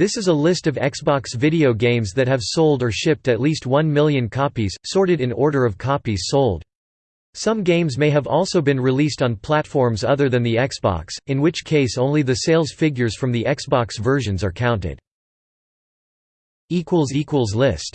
This is a list of Xbox video games that have sold or shipped at least 1 million copies, sorted in order of copies sold. Some games may have also been released on platforms other than the Xbox, in which case only the sales figures from the Xbox versions are counted. List